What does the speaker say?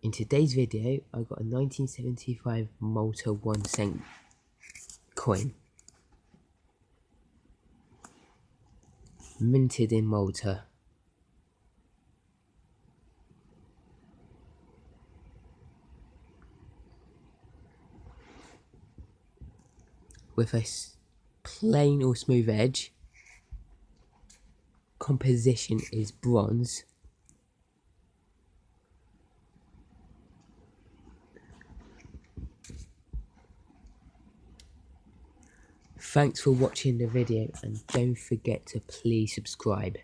In today's video, I got a 1975 Malta 1 cent coin. Minted in Malta. With a plain or smooth edge. Composition is bronze. Thanks for watching the video and don't forget to please subscribe.